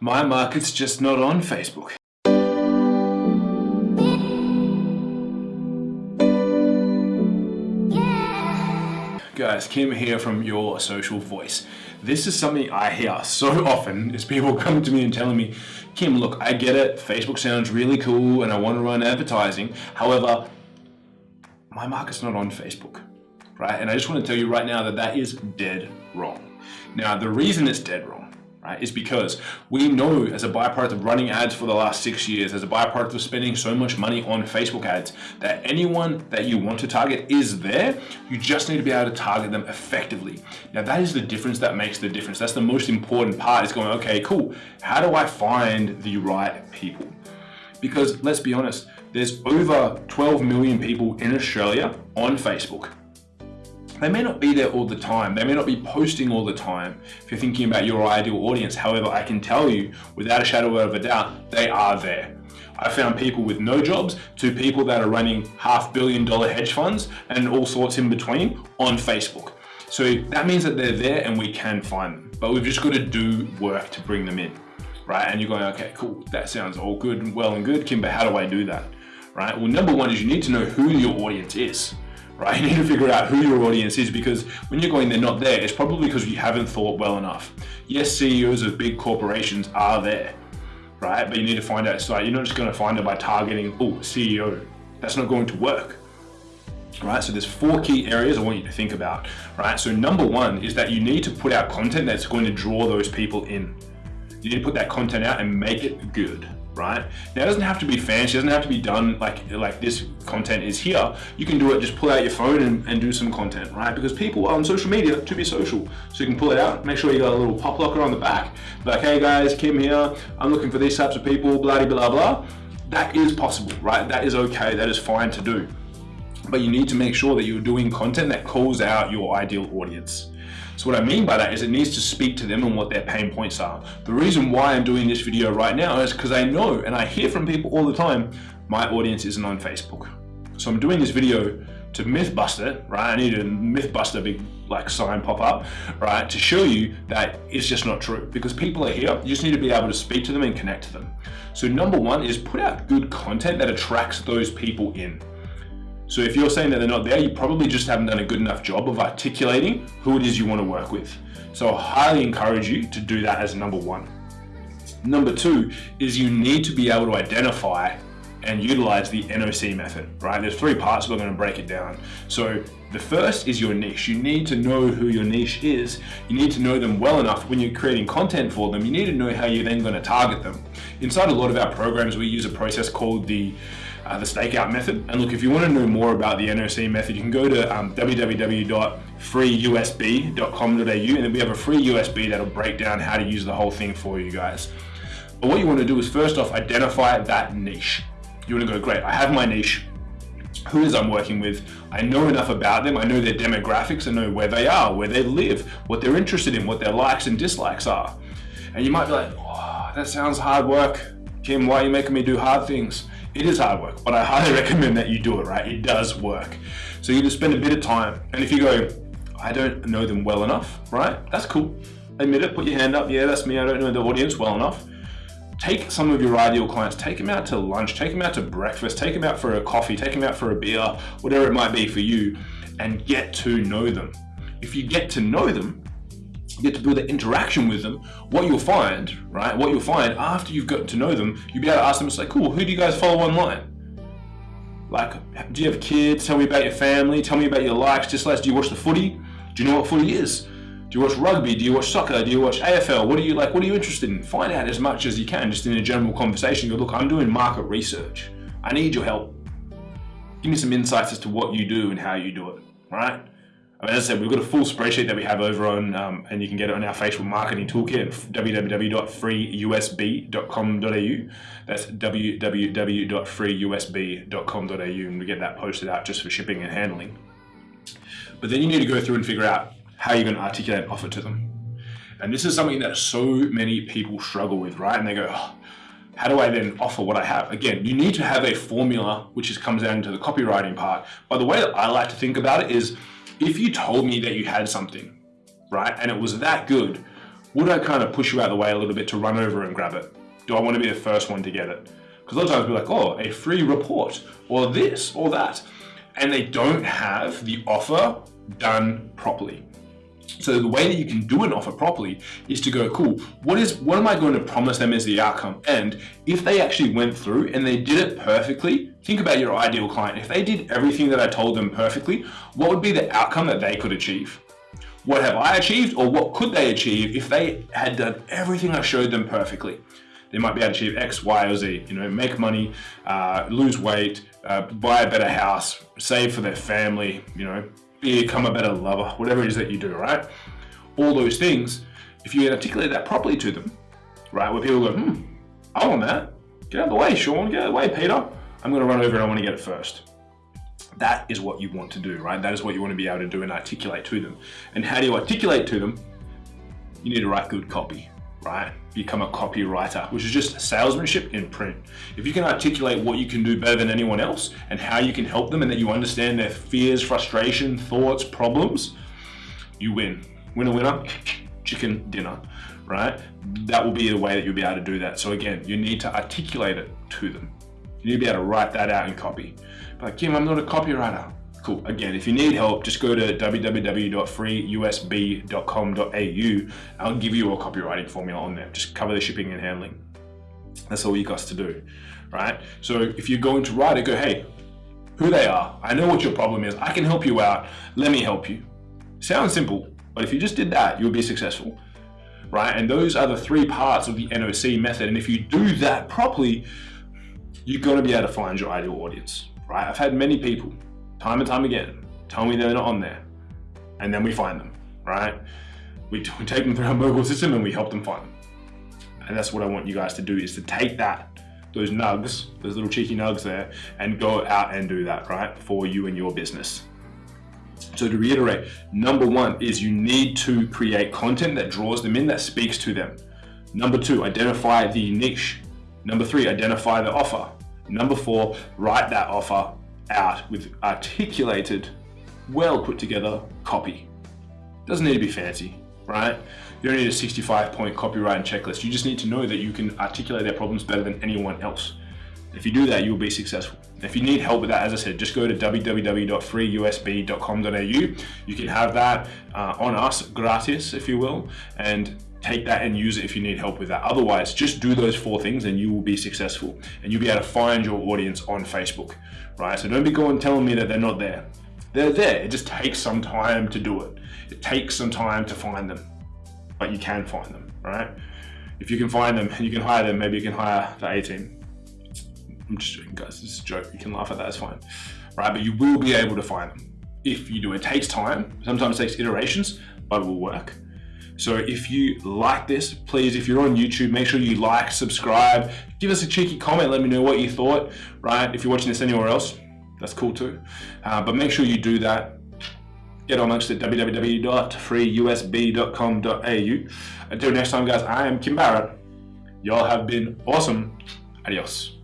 My market's just not on Facebook. Guys, Kim here from Your Social Voice. This is something I hear so often is people coming to me and telling me, Kim, look, I get it, Facebook sounds really cool and I want to run advertising. However, my market's not on Facebook, right? And I just want to tell you right now that that is dead wrong. Now, the reason it's dead wrong right, is because we know as a byproduct of running ads for the last six years, as a byproduct of spending so much money on Facebook ads, that anyone that you want to target is there. You just need to be able to target them effectively. Now that is the difference that makes the difference. That's the most important part is going, okay, cool. How do I find the right people? Because let's be honest, there's over 12 million people in Australia on Facebook. They may not be there all the time. They may not be posting all the time if you're thinking about your ideal audience. However, I can tell you without a shadow of a doubt, they are there. I found people with no jobs to people that are running half billion dollar hedge funds and all sorts in between on Facebook. So that means that they're there and we can find them, but we've just got to do work to bring them in, right? And you're going, okay, cool, that sounds all good and well and good, Kim, but how do I do that, right? Well, number one is you need to know who your audience is right? You need to figure out who your audience is because when you're going they're not there, it's probably because you haven't thought well enough. Yes, CEOs of big corporations are there, right? But you need to find out, so you're not just gonna find it by targeting, oh, CEO. That's not going to work. Right, so there's four key areas I want you to think about, right? So number one is that you need to put out content that's going to draw those people in. You need to put that content out and make it good, right? Now it doesn't have to be fancy, it doesn't have to be done like, like this content is here. You can do it, just pull out your phone and, and do some content, right? Because people are on social media to be social. So you can pull it out, make sure you got a little pop locker on the back. Like, hey guys, Kim here, I'm looking for these types of people, blah, blah, blah. That is possible, right? That is okay, that is fine to do. But you need to make sure that you're doing content that calls out your ideal audience. So what I mean by that is it needs to speak to them and what their pain points are. The reason why I'm doing this video right now is because I know and I hear from people all the time, my audience isn't on Facebook. So I'm doing this video to myth bust it, right? I need a big like sign pop up, right? To show you that it's just not true because people are here. You just need to be able to speak to them and connect to them. So number one is put out good content that attracts those people in. So if you're saying that they're not there, you probably just haven't done a good enough job of articulating who it is you want to work with. So I highly encourage you to do that as number one. Number two is you need to be able to identify and utilize the NOC method, right? There's three parts, we're gonna break it down. So the first is your niche. You need to know who your niche is. You need to know them well enough when you're creating content for them. You need to know how you're then gonna target them. Inside a lot of our programs, we use a process called the uh, the stakeout method. And look, if you want to know more about the NOC method, you can go to um, www.freeusb.com.au and then we have a free USB that'll break down how to use the whole thing for you guys. But what you want to do is first off, identify that niche. You want to go, great, I have my niche. Who is I'm working with? I know enough about them. I know their demographics. I know where they are, where they live, what they're interested in, what their likes and dislikes are. And you might be like, oh, that sounds hard work. Kim, why are you making me do hard things? It is hard work, but I highly recommend that you do it, right? It does work. So you just spend a bit of time. And if you go, I don't know them well enough, right? That's cool. Admit it, put your hand up. Yeah, that's me. I don't know the audience well enough. Take some of your ideal clients, take them out to lunch, take them out to breakfast, take them out for a coffee, take them out for a beer, whatever it might be for you, and get to know them. If you get to know them, you get to build an interaction with them, what you'll find, right? What you'll find after you've gotten to know them, you'll be able to ask them, it's like, cool, who do you guys follow online? Like, do you have kids? Tell me about your family. Tell me about your likes, dislikes. Do you watch the footy? Do you know what footy is? Do you watch rugby? Do you watch soccer? Do you watch AFL? What are you like? What are you interested in? Find out as much as you can, just in a general conversation. Go, look, I'm doing market research. I need your help. Give me some insights as to what you do and how you do it. right? I mean, as I said, we've got a full spreadsheet that we have over on, um, and you can get it on our Facebook marketing toolkit, www.freeusb.com.au. That's www.freeusb.com.au, and we get that posted out just for shipping and handling. But then you need to go through and figure out how you're going to articulate and offer to them. And this is something that so many people struggle with, right? And they go, oh, how do I then offer what I have? Again, you need to have a formula, which is, comes down to the copywriting part. But the way that I like to think about it is, if you told me that you had something, right, and it was that good, Would I kind of push you out of the way a little bit to run over and grab it? Do I want to be the first one to get it? Because a lot of times we're like, oh, a free report, or this, or that. And they don't have the offer done properly. So the way that you can do an offer properly is to go, cool, what is what am I going to promise them as the outcome? And if they actually went through and they did it perfectly, think about your ideal client. If they did everything that I told them perfectly, what would be the outcome that they could achieve? What have I achieved or what could they achieve if they had done everything I showed them perfectly? They might be able to achieve X, Y, or Z, you know, make money, uh, lose weight, uh, buy a better house, save for their family, you know, become a better lover, whatever it is that you do, right? All those things, if you articulate that properly to them, right, where people go, hmm, I want that. Get out of the way, Sean, get out of the way, Peter. I'm gonna run over and I wanna get it first. That is what you want to do, right? That is what you want to be able to do and articulate to them. And how do you articulate to them? You need to write good copy, right? Become a copywriter, which is just salesmanship in print. If you can articulate what you can do better than anyone else and how you can help them and that you understand their fears, frustration, thoughts, problems, you win. Winner, winner, chicken dinner, right? That will be the way that you'll be able to do that. So again, you need to articulate it to them. You need to be able to write that out in copy. But Kim, I'm not a copywriter. Cool. Again, if you need help, just go to www.freeusb.com.au. I'll give you a copywriting formula on there. Just cover the shipping and handling. That's all you got to do, right? So if you're going to write it, go, hey, who they are. I know what your problem is. I can help you out. Let me help you. Sounds simple, but if you just did that, you'll be successful, right? And those are the three parts of the NOC method. And if you do that properly, you're going to be able to find your ideal audience, right? I've had many people time and time again, tell me they're not on there. And then we find them, right? We, we take them through our mobile system and we help them find them. And that's what I want you guys to do is to take that, those nugs, those little cheeky nugs there, and go out and do that, right? For you and your business. So to reiterate, number one is you need to create content that draws them in, that speaks to them. Number two, identify the niche. Number three, identify the offer. Number four, write that offer out with articulated, well put together copy. Doesn't need to be fancy, right? You don't need a 65 point copywriting checklist. You just need to know that you can articulate their problems better than anyone else. If you do that, you'll be successful. If you need help with that, as I said, just go to www.freeusb.com.au. You can have that uh, on us gratis, if you will, and take that and use it if you need help with that. Otherwise, just do those four things and you will be successful and you'll be able to find your audience on Facebook, right? So don't be going telling me that they're not there. They're there. It just takes some time to do it. It takes some time to find them, but you can find them, right? If you can find them and you can hire them, maybe you can hire the A team. I'm just joking, guys. This is a joke. You can laugh at that. It's fine, right? But you will be able to find them if you do. It takes time. Sometimes it takes iterations, but it will work. So if you like this, please, if you're on YouTube, make sure you like, subscribe, give us a cheeky comment, let me know what you thought, right? If you're watching this anywhere else, that's cool too. Uh, but make sure you do that. Get amongst it, www.freeusb.com.au. Until next time, guys, I am Kim Barrett. Y'all have been awesome. Adios.